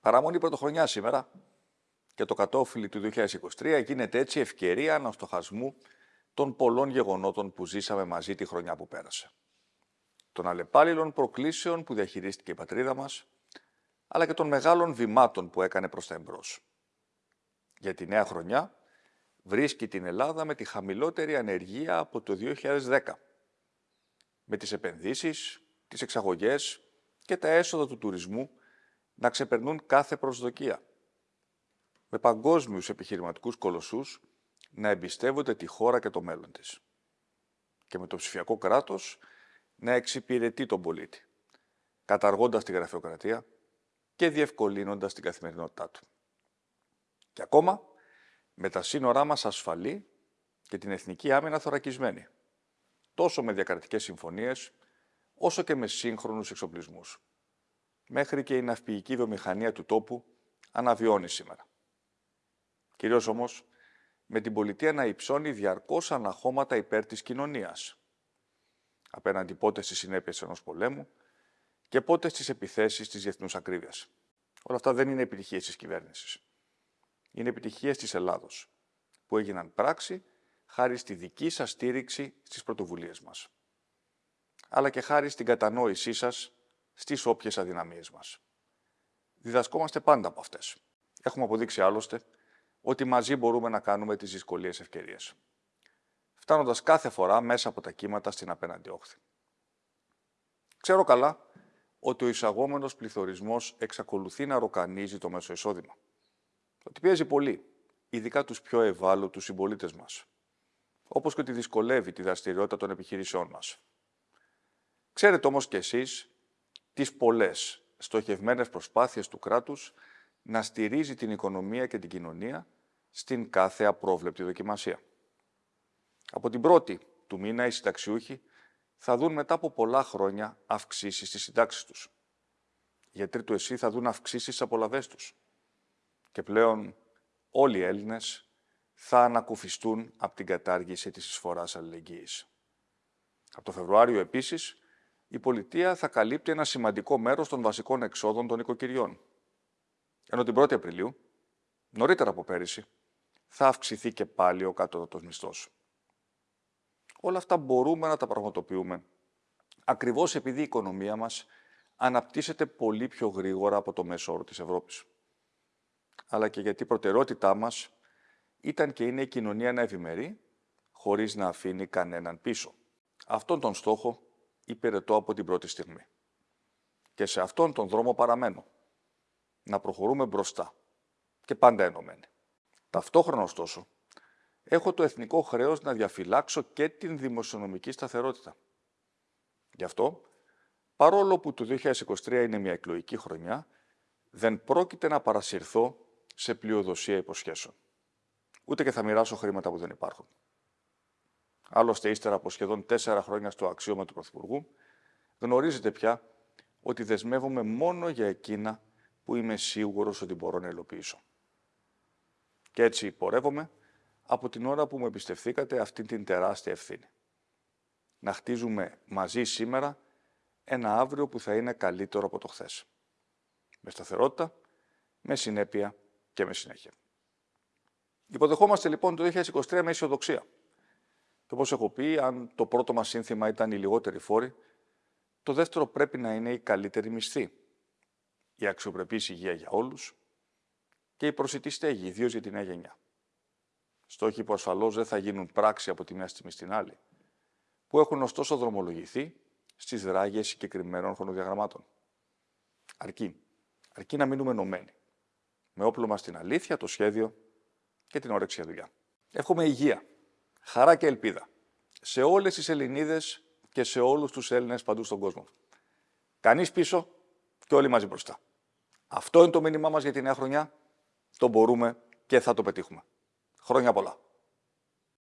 Παραμονή πρωτοχρονιά σήμερα και το κατόφυλλι του 2023 γίνεται έτσι ευκαιρία αναστοχασμού των πολλών γεγονότων που ζήσαμε μαζί τη χρονιά που πέρασε. Των αλλεπάλληλων προκλήσεων που διαχειρίστηκε η πατρίδα μας, αλλά και των μεγάλων βημάτων που έκανε προς τα εμπρός. Για τη νέα χρονιά βρίσκει την Ελλάδα με τη χαμηλότερη ανεργία από το 2010. Με τις επενδύσεις, τις εξαγωγές και τα έσοδα του τουρισμού να ξεπερνούν κάθε προσδοκία. Με παγκόσμιους επιχειρηματικούς κολοσσούς να εμπιστεύονται τη χώρα και το μέλλον της. Και με το ψηφιακό κράτος να εξυπηρετεί τον πολίτη, καταργώντας τη γραφειοκρατία και διευκολύνοντας την καθημερινότητά του. Και ακόμα με τα σύνορά μας ασφαλή και την εθνική άμυνα θωρακισμένη, τόσο με διακρατικές συμφωνίες, όσο και με σύγχρονους εξοπλισμούς. Μέχρι και η ναυπηγική βιομηχανία του τόπου αναβιώνει σήμερα. Κυρίως όμως, με την πολιτεία να υψώνει διαρκώς αναχώματα υπέρ της κοινωνίας. Απέναντι πότε στις συνέπειες ενός πολέμου και πότε στις επιθέσεις της διεθνούς ακρίβειας. Όλα αυτά δεν είναι επιτυχίες της κυβέρνησης. Είναι επιτυχίες της Ελλάδος, που έγιναν πράξη χάρη στη δική σας στήριξη στις πρωτοβουλίες μας. Αλλά και χάρη στην κατανόησή σας στις όποιες αδυναμίες μας. Διδασκόμαστε πάντα από αυτές. Έχουμε αποδείξει άλλωστε ότι μαζί μπορούμε να κάνουμε τις δυσκολίες ευκαιρίες. Φτάνοντας κάθε φορά μέσα από τα κύματα στην απέναντι όχθη. Ξέρω καλά ότι ο εισαγόμενος πληθωρισμός εξακολουθεί να ροκανίζει το μέσο εισόδημα. Ότι πιέζει πολύ, ειδικά τους πιο ευάλωτους συμπολίτες μας. Όπως και ότι δυσκολεύει τη δραστηριότητα των επιχειρήσεών μας. Ξέρετε όμως κι εσείς τις πολλές στοχευμένες προσπάθειες του κράτους να στηρίζει την οικονομία και την κοινωνία στην κάθε απρόβλεπτη δοκιμασία. Από την πρώτη του μήνα οι συνταξιούχοι θα δουν μετά από πολλά χρόνια αυξήσεις στις συντάξεις τους. Οι γιατροί του ΕΣΥ θα δουν αυξήσεις στις απολαβές τους. Και πλέον όλοι οι Έλληνες θα ανακουφιστούν από την κατάργηση της εισφοράς αλληλεγγύης. Από το Φεβρουάριο επίσης η πολιτεία θα καλύπτει ένα σημαντικό μέρος των βασικών εξόδων των οικοκυριών. Ενώ την 1η Απριλίου, νωρίτερα από πέρυσι, θα αυξηθεί και πάλι ο κατώτατος μισθός. Όλα αυτά μπορούμε να τα πραγματοποιούμε, ακριβώς επειδή η οικονομία μας αναπτύσσεται πολύ πιο γρήγορα από το μέσο όρο της Ευρώπης. Αλλά και γιατί η προτεραιότητά μας ήταν και είναι η κοινωνία να ευημερεί, χωρίς να αφήνει κανέναν πίσω. Αυτόν τον στόχο υπηρετώ από την πρώτη στιγμή. Και σε αυτόν τον δρόμο παραμένω. Να προχωρούμε μπροστά και πάντα ενωμένοι. Ταυτόχρονα, ωστόσο, έχω το εθνικό χρέος να διαφυλάξω και την δημοσιονομική σταθερότητα. Γι' αυτό, παρόλο που το 2023 είναι μια εκλογική χρονιά, δεν πρόκειται να παρασυρθώ σε πλειοδοσία υποσχέσεων. Ούτε και θα μοιράσω χρήματα που δεν υπάρχουν. Άλλωστε, ύστερα από σχεδόν τέσσερα χρόνια στο αξίωμα του Πρωθυπουργού, γνωρίζετε πια ότι δεσμεύομαι μόνο για εκείνα που είμαι σίγουρος ότι μπορώ να υλοποιήσω. Και έτσι πορεύομαι από την ώρα που μου εμπιστευθήκατε αυτή την τεράστια ευθύνη. Να χτίζουμε μαζί σήμερα ένα αύριο που θα είναι καλύτερο από το χθες. Με σταθερότητα, με συνέπεια και με συνέχεια. Υποδεχόμαστε λοιπόν το 2023 με αισιοδοξία. Και όπως έχω πει, αν το πρώτο μας σύνθημα ήταν η λιγότερη φόρη, το δεύτερο πρέπει να είναι η καλύτερη μισθή. Η αξιοπρεπής υγεία για όλους και η προσιτή στέγη, ιδίως για τη νέα γενιά. Στόχοι που ασφαλώς δεν θα γίνουν πράξη από τη μια στιγμή στην άλλη, που έχουν ωστόσο δρομολογηθεί στις δράγε συγκεκριμένων χρονοδιαγραμμάτων. Αρκεί. Αρκεί να μείνουμε ενωμένοι. Με όπλο μας την αλήθεια, το σχέδιο και την όρεξη για δουλειά. Εύχομαι υγεία χαρά και ελπίδα σε όλες τις Ελληνίδες και σε όλους τους Έλληνες παντού στον κόσμο. Κανείς πίσω και όλοι μαζί μπροστά. Αυτό είναι το μήνυμά μας για τη νέα χρονιά. Το μπορούμε και θα το πετύχουμε. Χρόνια πολλά.